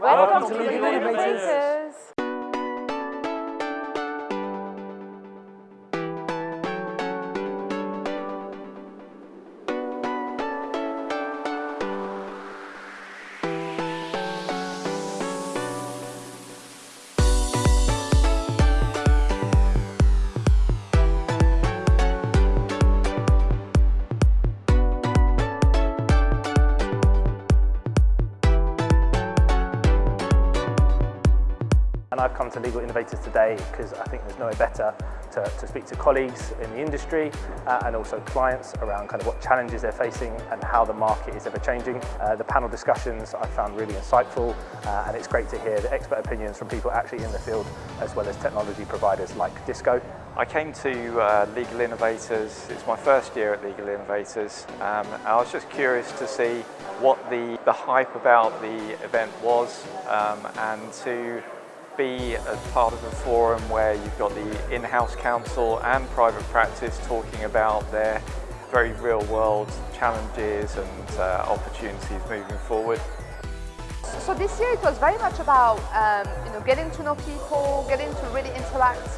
Welcome, Welcome to Legal Innovators. And I've come to Legal Innovators today because I think there's nowhere better to, to speak to colleagues in the industry uh, and also clients around kind of what challenges they're facing and how the market is ever changing. Uh, the panel discussions I found really insightful uh, and it's great to hear the expert opinions from people actually in the field as well as technology providers like Disco. I came to uh, Legal Innovators, it's my first year at Legal Innovators. Um, I was just curious to see what the, the hype about the event was um, and to be a part of a forum where you've got the in-house counsel and private practice talking about their very real world challenges and uh, opportunities moving forward. So this year it was very much about um, you know, getting to know people, getting to really interact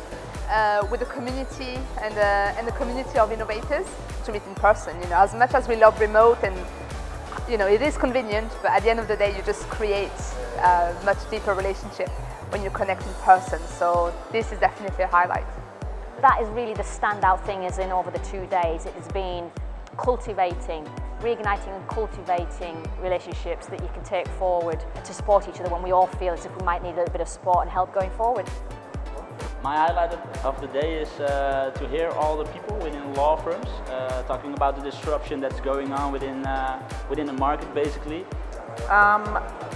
uh, with the community and, uh, and the community of innovators to meet in person. You know, as much as we love remote and you know, it is convenient, but at the end of the day, you just create a much deeper relationship when you connect in person. So this is definitely a highlight. That is really the standout thing is in over the two days, it has been cultivating, reigniting and cultivating relationships that you can take forward to support each other when we all feel as if we might need a little bit of support and help going forward. My highlight of the day is uh, to hear all the people within law firms uh, talking about the disruption that's going on within, uh, within the market basically um,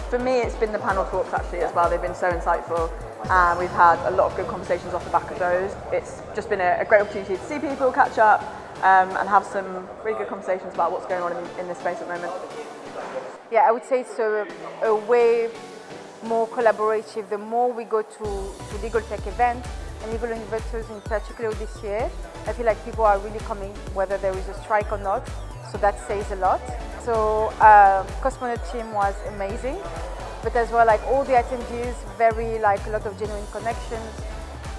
for me, it's been the panel talks actually as well. They've been so insightful and we've had a lot of good conversations off the back of those. It's just been a, a great opportunity to see people, catch up um, and have some really good conversations about what's going on in, in this space at the moment. Yeah, I would say it's a, a way more collaborative. The more we go to, to legal tech events and legal innovators in particular this year, I feel like people are really coming whether there is a strike or not. So that says a lot. So uh, Cosmonaut team was amazing, but as well like all the attendees, very like a lot of genuine connections.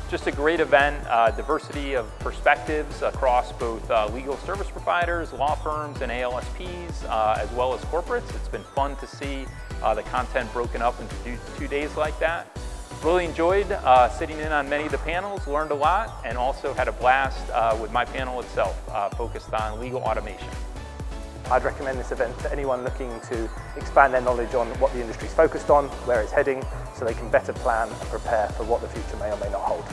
Just a great event, uh, diversity of perspectives across both uh, legal service providers, law firms, and ALSPs, uh, as well as corporates. It's been fun to see uh, the content broken up into two days like that. Really enjoyed uh, sitting in on many of the panels, learned a lot, and also had a blast uh, with my panel itself, uh, focused on legal automation. I'd recommend this event to anyone looking to expand their knowledge on what the industry is focused on, where it's heading, so they can better plan and prepare for what the future may or may not hold.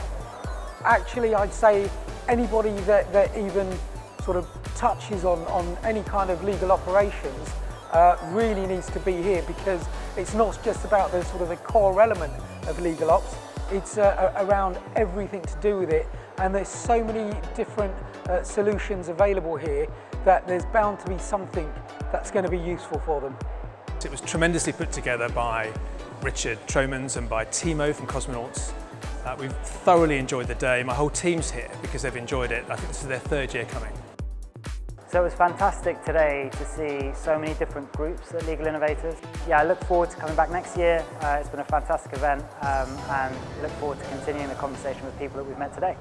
Actually, I'd say anybody that, that even sort of touches on, on any kind of legal operations uh, really needs to be here because it's not just about the sort of the core element of legal ops, it's uh, around everything to do with it and there's so many different uh, solutions available here that there's bound to be something that's going to be useful for them. It was tremendously put together by Richard Tromans and by Timo from Cosmonauts. Uh, we've thoroughly enjoyed the day. My whole team's here because they've enjoyed it. I think this is their third year coming. So it was fantastic today to see so many different groups at Legal Innovators. Yeah, I look forward to coming back next year. Uh, it's been a fantastic event um, and look forward to continuing the conversation with people that we've met today.